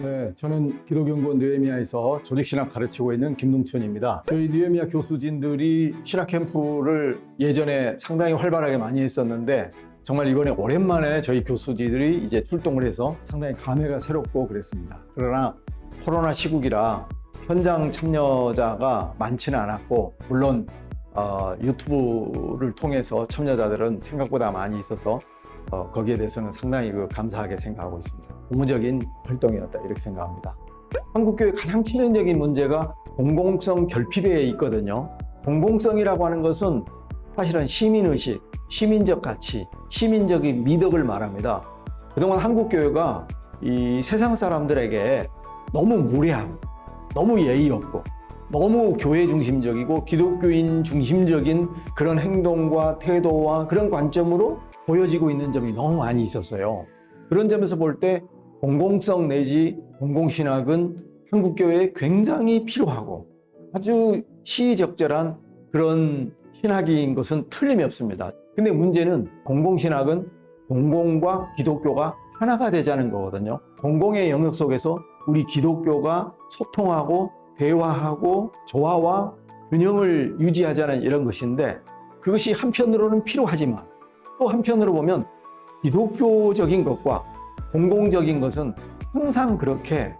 네, 저는 기독연구원 느헤미야에서 조직신학 가르치고 있는 김동춘입니다. 저희 느헤미야 교수진들이 신학 캠프를 예전에 상당히 활발하게 많이 했었는데 정말 이번에 오랜만에 저희 교수진들이 이제 출동을 해서 상당히 감회가 새롭고 그랬습니다. 그러나 코로나 시국이라 현장 참여자가 많지는 않았고 물론 어, 유튜브를 통해서 참여자들은 생각보다 많이 있어서 어, 거기에 대해서는 상당히 그 감사하게 생각하고 있습니다. 고무적인 활동이었다 이렇게 생각합니다. 한국교회 가장 치명적인 문제가 공공성 결핍에 있거든요. 공공성이라고 하는 것은 사실은 시민의식, 시민적 가치, 시민적인 미덕을 말합니다. 그동안 한국교회가 이 세상 사람들에게 너무 무례하고 너무 예의 없고 너무 교회 중심적이고 기독교인 중심적인 그런 행동과 태도와 그런 관점으로 보여지고 있는 점이 너무 많이 있었어요. 그런 점에서 볼 때 공공성 내지 공공신학은 한국교회에 굉장히 필요하고 아주 시의적절한 그런 신학인 것은 틀림이 없습니다. 근데 문제는 공공신학은 공공과 기독교가 하나가 되자는 거거든요. 공공의 영역 속에서 우리 기독교가 소통하고 대화하고 조화와 균형을 유지하자는 이런 것인데 그것이 한편으로는 필요하지만 또 한편으로 보면 기독교적인 것과 공공적인 것은 항상 그렇게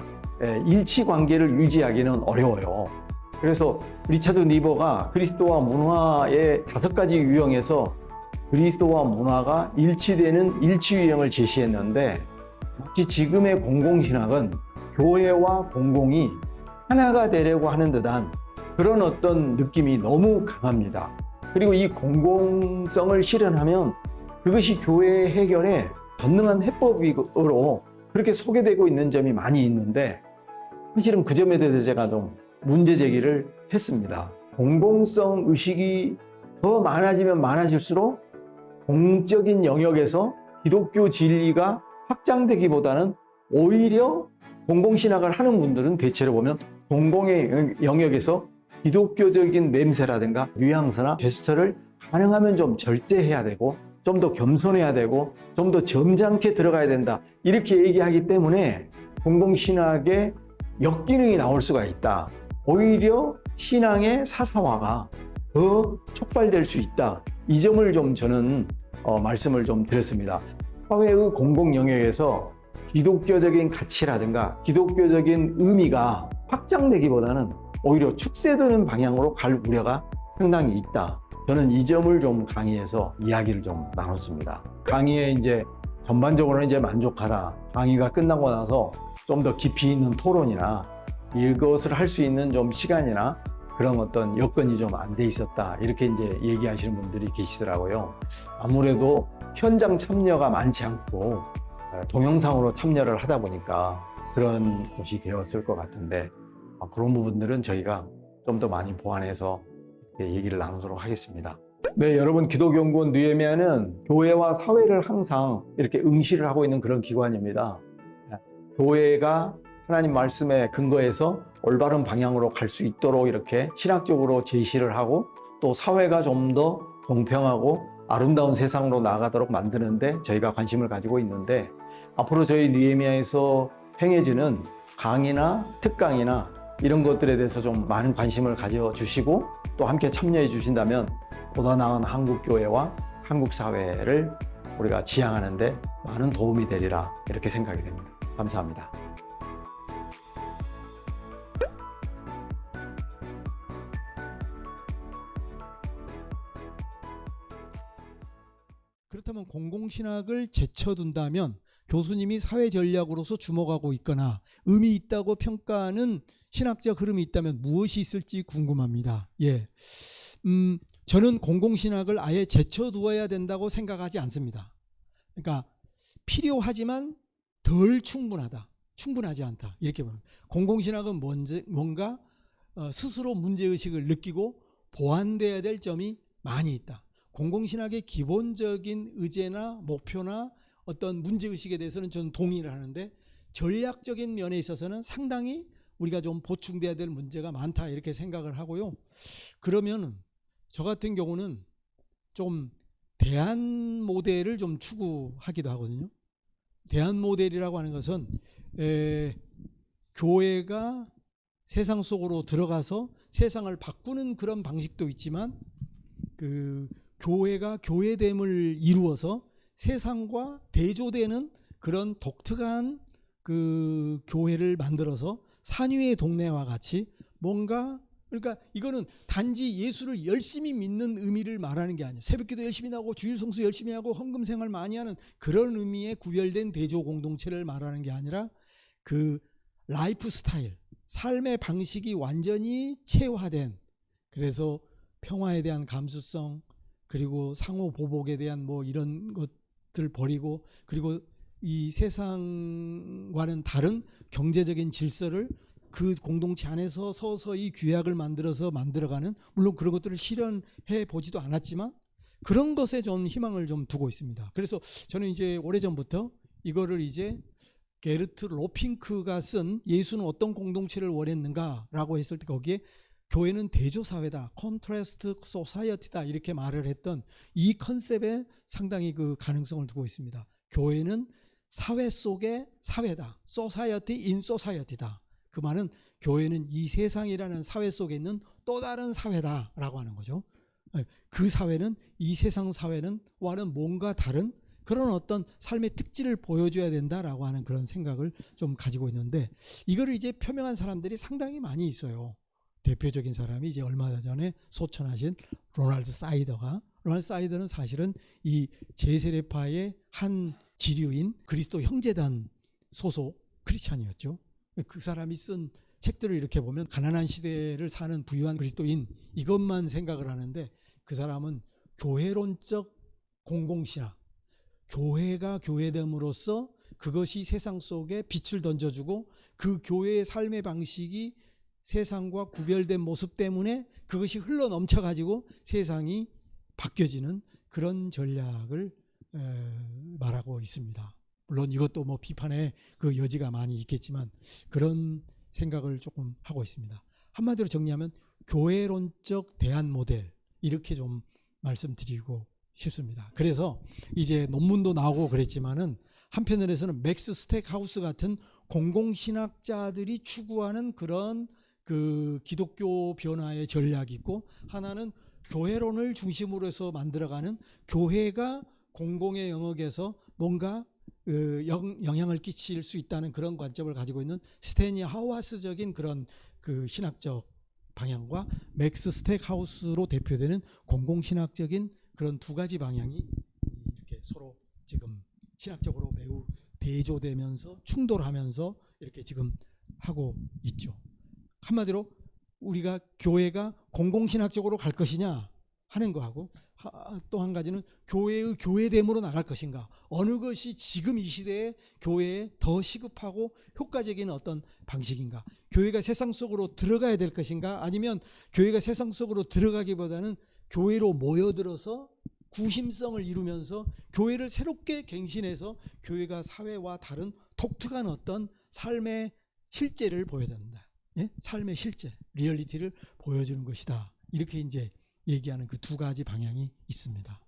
일치 관계를 유지하기는 어려워요. 그래서 리차드 니버가 그리스도와 문화의 다섯 가지 유형에서 그리스도와 문화가 일치되는 일치 유형을 제시했는데 마치 지금의 공공신학은 교회와 공공이 하나가 되려고 하는 듯한 그런 어떤 느낌이 너무 강합니다. 그리고 이 공공성을 실현하면 그것이 교회 해결에 전능한 해법으로 그렇게 소개되고 있는 점이 많이 있는데 사실은 그 점에 대해서 제가 좀 문제 제기를 했습니다. 공공성 의식이 더 많아지면 많아질수록 공적인 영역에서 기독교 진리가 확장되기보다는 오히려 공공신학을 하는 분들은 대체로 보면 공공의 영역에서 기독교적인 냄새라든가 뉘앙스나 제스처를 가능하면 좀 절제해야 되고 좀 더 겸손해야 되고 좀 더 점잖게 들어가야 된다. 이렇게 얘기하기 때문에 공공신학의 역기능이 나올 수가 있다. 오히려 신앙의 사사화가 더 촉발될 수 있다. 이 점을 좀 저는 어, 말씀을 좀 드렸습니다. 사회의 공공 영역에서 기독교적인 가치라든가 기독교적인 의미가 확장되기보다는 오히려 축소되는 방향으로 갈 우려가 상당히 있다. 저는 이 점을 좀 강의해서 이야기를 좀 나눴습니다. 강의에 이제 전반적으로는 이제 만족하다. 강의가 끝나고 나서 좀 더 깊이 있는 토론이나 이것을 할 수 있는 좀 시간이나 그런 어떤 여건이 좀 안 돼 있었다. 이렇게 이제 얘기하시는 분들이 계시더라고요. 아무래도 현장 참여가 많지 않고 동영상으로 참여를 하다 보니까 그런 것이 되었을 것 같은데 아, 그런 부분들은 저희가 좀 더 많이 보완해서 얘기를 나누도록 하겠습니다. 네, 여러분 기독연구원 느헤미야는 교회와 사회를 항상 이렇게 응시를 하고 있는 그런 기관입니다. 교회가 하나님 말씀에 근거해서 올바른 방향으로 갈 수 있도록 이렇게 신학적으로 제시를 하고 또 사회가 좀 더 공평하고 아름다운 세상으로 나아가도록 만드는데 저희가 관심을 가지고 있는데 앞으로 저희 느헤미야에서 행해지는 강의나 특강이나 이런 것들에 대해서 좀 많은 관심을 가져주시고 또 함께 참여해 주신다면 보다 나은 한국교회와 한국사회를 우리가 지향하는 데 많은 도움이 되리라 이렇게 생각이 됩니다. 감사합니다. 교수님이 사회 전략으로서 주목하고 있거나 의미 있다고 평가하는 신학적 흐름이 있다면 무엇이 있을지 궁금합니다. 예. 음, 저는 공공신학을 아예 제쳐두어야 된다고 생각하지 않습니다. 그러니까 필요하지만 덜 충분하다. 충분하지 않다. 이렇게 보면 공공신학은 뭔지, 뭔가 어, 스스로 문제의식을 느끼고 보완돼야 될 점이 많이 있다. 공공신학의 기본적인 의제나 목표나 어떤 문제의식에 대해서는 저는 동의를 하는데 전략적인 면에 있어서는 상당히 우리가 좀 보충돼야 될 문제가 많다 이렇게 생각을 하고요. 그러면 저 같은 경우는 좀 대안 모델을 좀 추구하기도 하거든요. 대안 모델이라고 하는 것은 에, 교회가 세상 속으로 들어가서 세상을 바꾸는 그런 방식도 있지만 그 교회가 교회됨을 이루어서 세상과 대조되는 그런 독특한 그 교회를 만들어서 산위의 동네와 같이 뭔가 그러니까 이거는 단지 예수를 열심히 믿는 의미를 말하는 게 아니에요. 새벽기도 열심히 나고 주일 성수 열심히 하고 헌금 생활 많이 하는 그런 의미의 구별된 대조 공동체를 말하는 게 아니라 그 라이프 스타일, 삶의 방식이 완전히 체화된 그래서 평화에 대한 감수성 그리고 상호 보복에 대한 뭐 이런 것 들 버리고 그리고 이 세상과는 다른 경제적인 질서를 그 공동체 안에서 서서히 규약을 만들어서 만들어가는 물론 그런 것들을 실현해 보지도 않았지만 그런 것에 좀 희망을 좀 두고 있습니다. 그래서 저는 이제 오래전부터 이거를 이제 게르트 로핑크가 쓴 예수는 어떤 공동체를 원했는가라고 했을 때 거기에 교회는 대조 사회다, contrast society다 이렇게 말을 했던 이 컨셉에 상당히 그 가능성을 두고 있습니다. 교회는 사회 속의 사회다, society in society다. 그 말은 교회는 이 세상이라는 사회 속에 있는 또 다른 사회다라고 하는 거죠. 그 사회는 이 세상 사회는 와는 뭔가 다른 그런 어떤 삶의 특질을 보여줘야 된다라고 하는 그런 생각을 좀 가지고 있는데 이거를 이제 표명한 사람들이 상당히 많이 있어요. 대표적인 사람이 이제 얼마 전에 소천하신 로날드 사이더가 로날드 사이더는 사실은 이 재세례파의 한 지류인 그리스도 형제단 소속 크리스찬이었죠. 그 사람이 쓴 책들을 이렇게 보면 가난한 시대를 사는 부유한 그리스도인 이것만 생각을 하는데 그 사람은 교회론적 공공신학 교회가 교회됨으로써 그것이 세상 속에 빛을 던져주고 그 교회의 삶의 방식이 세상과 구별된 모습 때문에 그것이 흘러 넘쳐 가지고 세상이 바뀌어지는 그런 전략을 말하고 있습니다. 물론 이것도 뭐 비판의 그 여지가 많이 있겠지만 그런 생각을 조금 하고 있습니다. 한마디로 정리하면 교회론적 대안 모델 이렇게 좀 말씀드리고 싶습니다. 그래서 이제 논문도 나오고 그랬지만은 한편으로서는 맥스 스택하우스 같은 공공신학자들이 추구하는 그런 그 기독교 변화의 전략이 있고 하나는 교회론을 중심으로 해서 만들어가는 교회가 공공의 영역에서 뭔가 그 영향을 끼칠 수 있다는 그런 관점을 가지고 있는 스탠리 하우어워스적인 그런 그 신학적 방향과 맥스 스택하우스로 대표되는 공공신학적인 그런 두 가지 방향이 이렇게 서로 지금 신학적으로 매우 대조되면서 충돌하면서 이렇게 지금 하고 있죠. 한마디로 우리가 교회가 공공신학적으로 갈 것이냐 하는 거하고 또 한 가지는 교회의 교회됨으로 나갈 것인가. 어느 것이 지금 이 시대에 교회에 더 시급하고 효과적인 어떤 방식인가. 교회가 세상 속으로 들어가야 될 것인가? 아니면 교회가 세상 속으로 들어가기보다는 교회로 모여들어서 구심성을 이루면서 교회를 새롭게 갱신해서 교회가 사회와 다른 독특한 어떤 삶의 실제를 보여준다. 예? 삶의 실제, 리얼리티를 보여주는 것이다. 이렇게 이제 얘기하는 그 두 가지 방향이 있습니다.